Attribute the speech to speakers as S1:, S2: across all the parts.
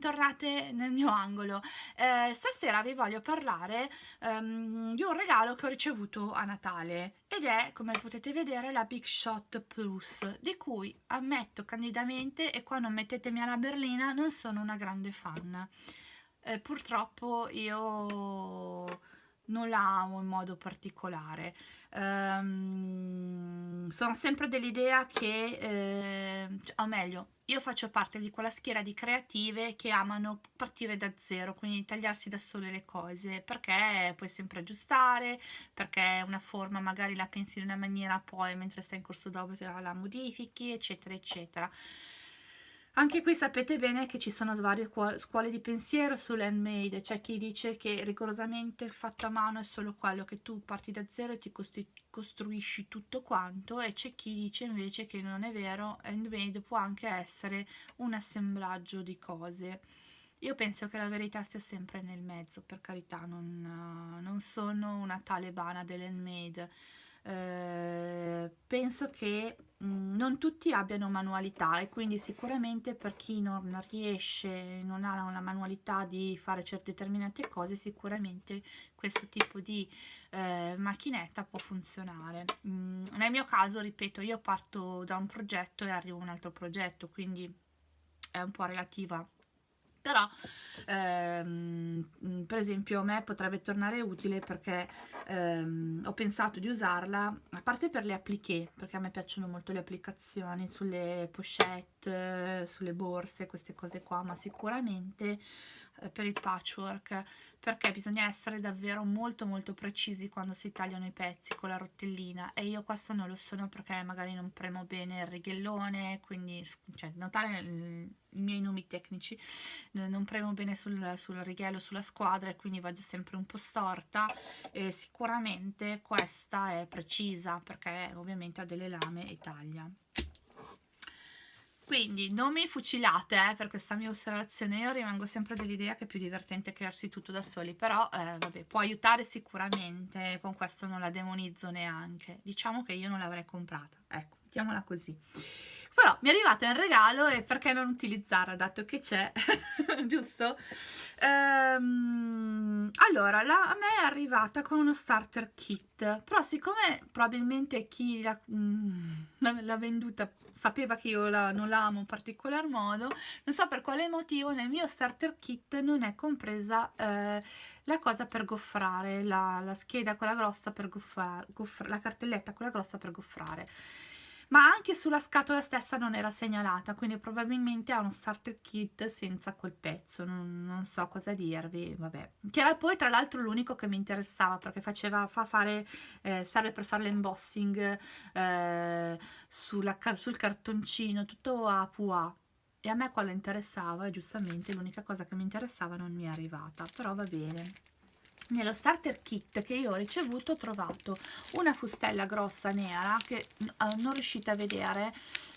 S1: bentornate nel mio angolo. Eh, stasera vi voglio parlare um, di un regalo che ho ricevuto a Natale ed è, come potete vedere, la Big Shot Plus, di cui ammetto candidamente, e qua non mettetemi alla berlina, non sono una grande fan. Eh, purtroppo io non la amo in modo particolare. Um, sono sempre dell'idea che, eh, o meglio, io faccio parte di quella schiera di creative che amano partire da zero, quindi tagliarsi da sole le cose, perché puoi sempre aggiustare, perché una forma magari la pensi in una maniera, poi mentre stai in corso d'opera la modifichi, eccetera, eccetera. Anche qui sapete bene che ci sono varie scuole di pensiero sull'handmade, c'è chi dice che rigorosamente fatto a mano è solo quello, che tu parti da zero e ti costruisci tutto quanto e c'è chi dice invece che non è vero, handmade può anche essere un assemblaggio di cose. Io penso che la verità stia sempre nel mezzo, per carità, non, non sono una talebana dell'handmade, eh, penso che mh, mm, non tutti abbiano manualità e quindi sicuramente per chi non riesce, non ha una manualità di fare certe determinate cose, sicuramente questo tipo di eh, macchinetta può funzionare. Mm, nel mio caso, ripeto, io parto da un progetto e arrivo a un altro progetto, quindi è un po' relativa però ehm, per esempio a me potrebbe tornare utile perché ehm, ho pensato di usarla a parte per le appliqué perché a me piacciono molto le applicazioni sulle pochette sulle borse queste cose qua ma sicuramente per il patchwork perché bisogna essere davvero molto molto precisi quando si tagliano i pezzi con la rotellina. E io questo non lo sono perché magari non premo bene il righellone quindi cioè, notare i miei nomi tecnici non premo bene sul, sul righello sulla squadra e quindi vado sempre un po' storta. E sicuramente questa è precisa perché ovviamente ha delle lame e taglia quindi non mi fucilate eh, per questa mia osservazione, io rimango sempre dell'idea che è più divertente crearsi tutto da soli, però eh, vabbè, può aiutare sicuramente, con questo non la demonizzo neanche, diciamo che io non l'avrei comprata, ecco, mettiamola così. Però mi è arrivata in regalo e perché non utilizzarla dato che c'è, giusto? Ehm, allora, la, a me è arrivata con uno starter kit, però siccome probabilmente chi l'ha mm, venduta sapeva che io la, non la amo in particolar modo, non so per quale motivo nel mio starter kit non è compresa eh, la cosa per goffrare, la, la scheda quella grossa per goffrare, goffra, la cartelletta quella grossa per goffrare ma anche sulla scatola stessa non era segnalata, quindi probabilmente ha uno starter kit senza quel pezzo, non, non so cosa dirvi, vabbè. Che era poi tra l'altro l'unico che mi interessava, perché faceva, fa fare, eh, serve per fare l'embossing eh, sul cartoncino, tutto a pua, e a me quello interessava e giustamente l'unica cosa che mi interessava non mi è arrivata, però va bene nello starter kit che io ho ricevuto ho trovato una fustella grossa nera che eh, non riuscite a vedere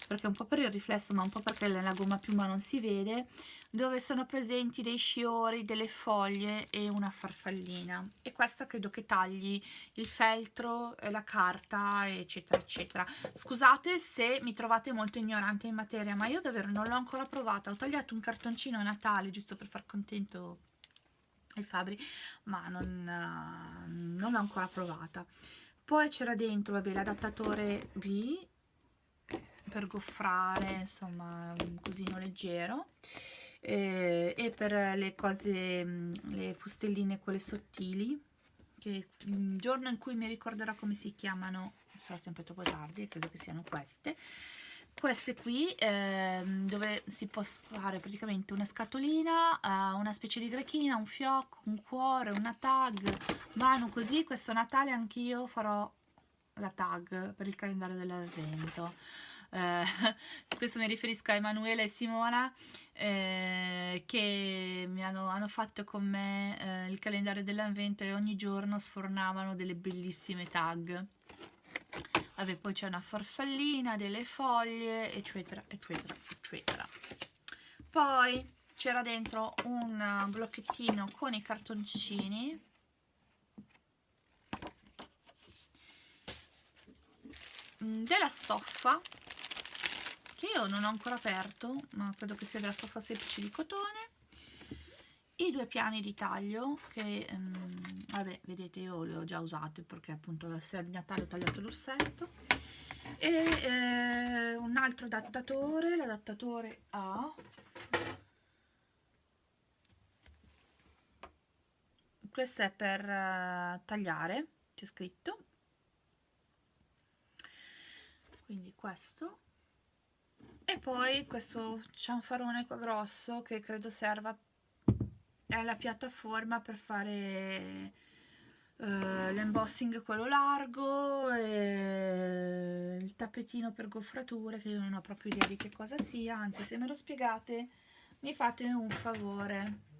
S1: perché un po' per il riflesso ma un po' perché nella gomma piuma non si vede dove sono presenti dei sciori, delle foglie e una farfallina. E questa credo che tagli il feltro, la carta eccetera eccetera. Scusate se mi trovate molto ignorante in materia ma io davvero non l'ho ancora provata. Ho tagliato un cartoncino a Natale giusto per far contento il Fabri ma non, non l'ho ancora provata. Poi c'era dentro l'adattatore B per goffrare insomma un cosino leggero eh, e per le cose le fustelline quelle sottili che il giorno in cui mi ricorderò come si chiamano sarà sempre troppo tardi credo che siano queste queste qui ehm, dove si può fare praticamente una scatolina, uh, una specie di grechina, un fiocco, un cuore, una tag, vanno così, questo Natale anch'io farò la tag per il calendario dell'avvento. Eh, questo mi riferisco a Emanuele e Simona eh, che mi hanno, hanno, fatto con me eh, il calendario dell'avvento e ogni giorno sfornavano delle bellissime tag Vabbè, poi c'è una farfallina, delle foglie, eccetera, eccetera, eccetera. Poi c'era dentro un blocchettino con i cartoncini. Della stoffa, che io non ho ancora aperto ma credo che sia della stoffa semplice di cotone i due piani di taglio che um, vabbè vedete io li ho già usati perché appunto la sera di Natale ho tagliato l'orsetto. E eh, un altro adattatore l'adattatore A. Questo è per uh, tagliare c'è scritto. Quindi questo. E poi questo cianfarone qua grosso che credo serva è la piattaforma per fare uh, l'embossing quello largo e il tappetino per goffrature che io non ho proprio idea di che cosa sia anzi se me lo spiegate mi fate un favore.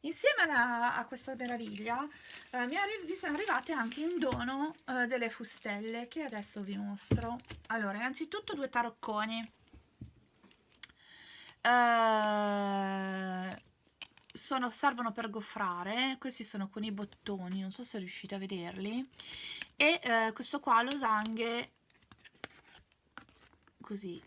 S1: Insieme a, a questa meraviglia eh, mi, mi, sono arrivate anche in dono eh, delle fustelle che adesso vi mostro. Allora innanzitutto due tarocconi. Eh, sono, servono per goffrare, questi sono con i bottoni, non so se riuscite a vederli, e eh, questo qua losanghe, così,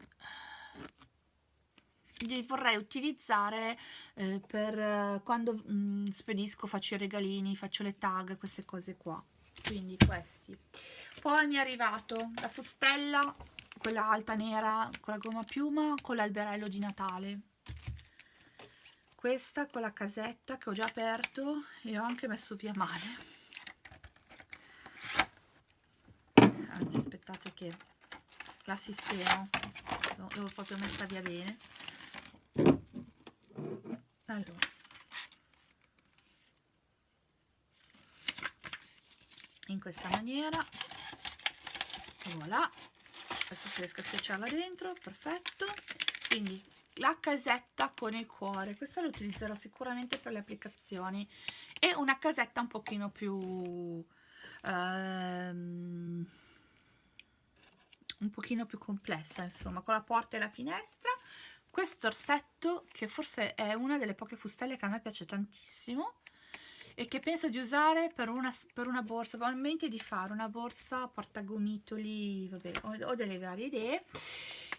S1: li vorrei utilizzare eh, per eh, quando mh, mm, spedisco, faccio i regalini, faccio le tag, queste cose qua, quindi questi. Poi mi è arrivato la fustella, quella alta nera con la gomma piuma, con l'alberello di Natale questa con la casetta che ho già aperto e ho anche messo via male. Anzi aspettate che la sistemo. L'ho proprio messa via bene. Allora. In questa maniera. Voilà. Adesso se riesco a schiacciarla dentro. Perfetto. Quindi la casetta con il cuore. Questa la utilizzerò sicuramente per le applicazioni. E una casetta un pochino più ehm, un pochino più complessa insomma con la porta e la finestra. Questo orsetto che forse è una delle poche fustelle che a me piace tantissimo e che penso di usare per una, per una borsa, probabilmente di fare una borsa portagomitoli, vabbè, ho, ho delle varie idee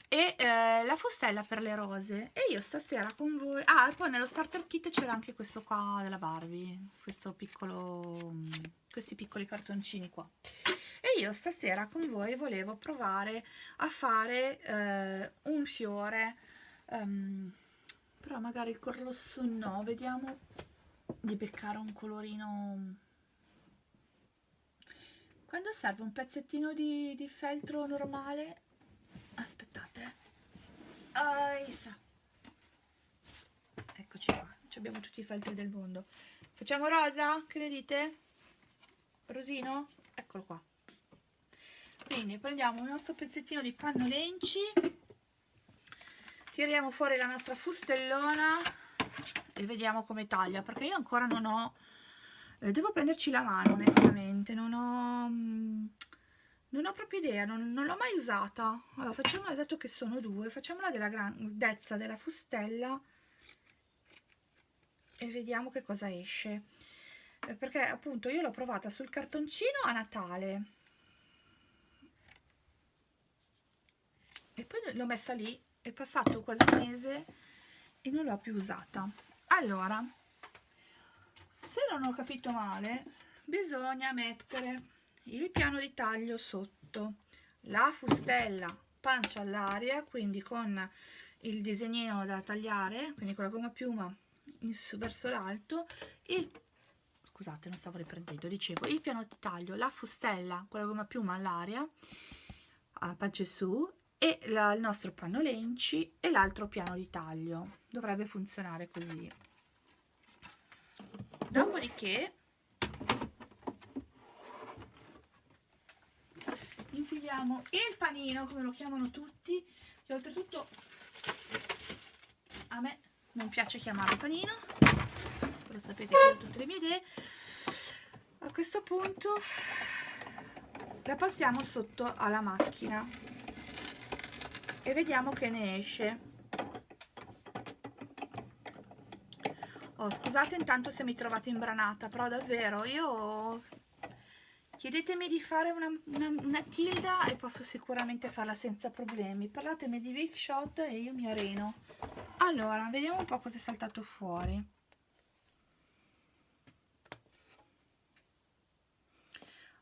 S1: e eh, la fustella per le rose. E io stasera con voi ah e poi nello starter kit c'era anche questo qua della Barbie questo piccolo questi piccoli cartoncini qua. E io stasera con voi volevo provare a fare eh, un fiore um, però magari col rosso no vediamo di beccare un colorino quando serve un pezzettino di, di feltro normale aspettate Aisa. eccoci qua abbiamo tutti i feltri del mondo facciamo rosa? che ne dite? rosino? eccolo qua quindi prendiamo il nostro pezzettino di panno lenci tiriamo fuori la nostra fustellona e vediamo come taglia perché io ancora non ho eh, devo prenderci la mano onestamente non ho mm, non ho proprio idea, non, non l'ho mai usata. Allora, facciamola, dato che sono due, facciamola della grandezza della fustella e vediamo che cosa esce. Eh, perché appunto io l'ho provata sul cartoncino a Natale. E poi l'ho messa lì, è passato quasi un mese e non l'ho più usata. Allora, se non ho capito male, bisogna mettere il piano di taglio sotto la fustella pancia all'aria quindi con il disegnino da tagliare quindi con la gomma piuma verso l'alto il scusate non stavo riprendendo dicevo il piano di taglio la fustella con la gomma piuma all'aria pancia su e la, il nostro panno lenci e l'altro piano di taglio. Dovrebbe funzionare così. Dopodiché infiliamo il panino come lo chiamano tutti che oltretutto a me non piace chiamarlo panino. Però sapete che ho tutte le mie idee. A questo punto la passiamo sotto alla macchina e vediamo che ne esce. Oh, scusate intanto se mi trovate imbranata però davvero io chiedetemi di fare una, una, una tilda e posso sicuramente farla senza problemi. Parlatemi di big shot e io mi areno. Allora vediamo un po' cosa è saltato fuori.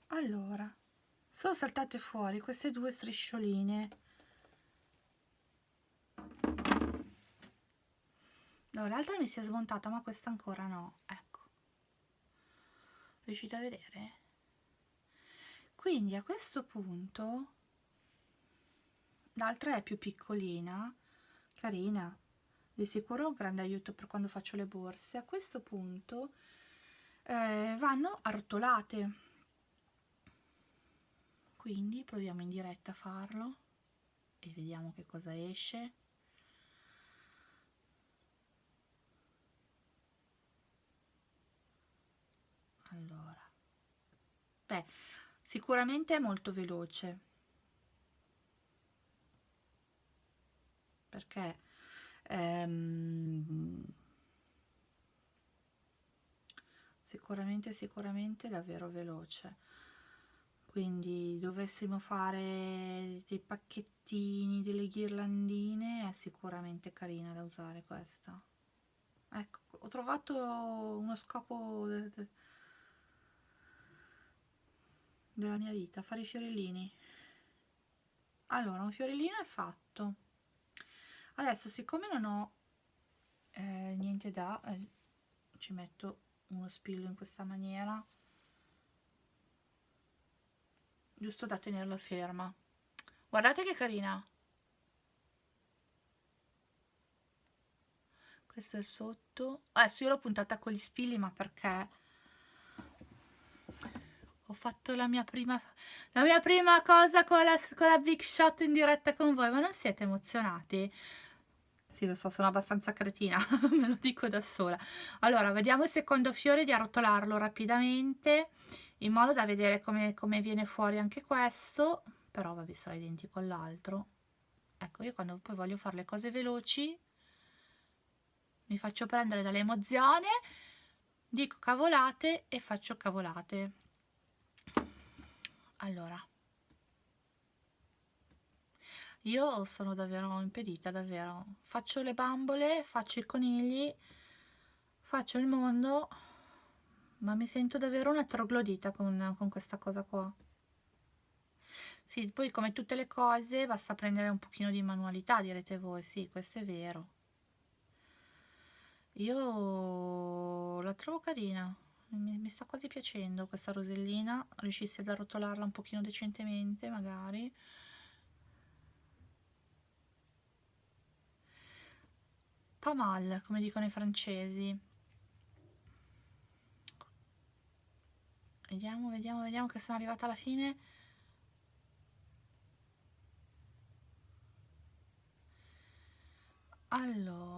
S1: Allora sono saltate fuori queste due striscioline no, l'altra mi si è smontata ma questa ancora no ecco. Riuscite a vedere? Quindi a questo punto l'altra è più piccolina carina di sicuro un grande aiuto per quando faccio le borse. A questo punto eh, vanno arrotolate. Quindi proviamo in diretta a farlo e vediamo che cosa esce allora beh sicuramente è molto veloce perché ehm, sicuramente sicuramente davvero veloce quindi dovessimo fare dei pacchettini, delle ghirlandine, è sicuramente carina da usare questa. Ecco, ho trovato uno scopo della mia vita, fare i fiorellini. Allora, un fiorellino è fatto. Adesso, siccome non ho eh, niente da, eh, ci metto uno spillo in questa maniera giusto da tenerla ferma guardate che carina questo è sotto adesso io l'ho puntata con gli spilli ma perché ho fatto la mia prima la mia prima cosa con la, con la big shot in diretta con voi ma non siete emozionati? Sì lo so sono abbastanza cretina me lo dico da sola. Allora vediamo il secondo fiore di arrotolarlo rapidamente in modo da vedere come, come viene fuori anche questo però vabbè sarà identico all'altro. Ecco io quando poi voglio fare le cose veloci mi faccio prendere dall'emozione dico cavolate e faccio cavolate allora. Io sono davvero impedita davvero. Faccio le bambole faccio i conigli faccio il mondo ma mi sento davvero una troglodita con, con questa cosa qua. Sì, poi come tutte le cose basta prendere un pochino di manualità, direte voi, sì, questo è vero. Io la trovo carina, mi, mi sta quasi piacendo questa rosellina, riuscissi ad arrotolarla un pochino decentemente magari. Pas mal, come dicono i francesi. Vediamo, vediamo, vediamo che sono arrivata alla fine. Allora.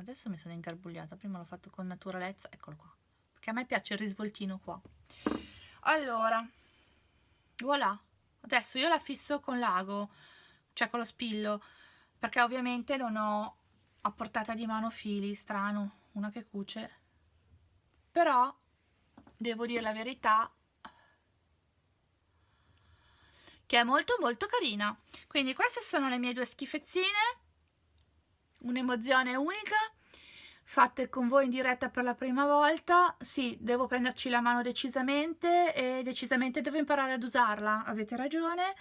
S1: Adesso mi sono ingarbugliata, prima l'ho fatto con naturalezza, eccolo qua. Perché a me piace il risvoltino qua. Allora, voilà. Adesso io la fisso con l'ago, cioè con lo spillo, perché ovviamente non ho a portata di mano fili, strano, una che cuce. Però, devo dire la verità, che è molto molto carina. Quindi queste sono le mie due schifezzine, un'emozione unica, fatte con voi in diretta per la prima volta. Sì, devo prenderci la mano decisamente e decisamente devo imparare ad usarla, avete ragione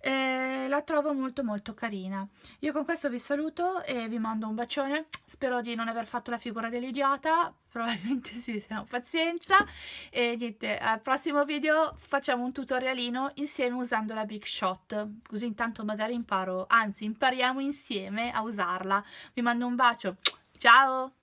S1: e la trovo molto molto carina. Io con questo vi saluto e vi mando un bacione. Spero di non aver fatto la figura dell'idiota. Probabilmente sì se no pazienza. E niente al prossimo video facciamo un tutorialino insieme usando la big shot. Così intanto magari imparo anzi impariamo insieme a usarla. Vi mando un bacio. Ciao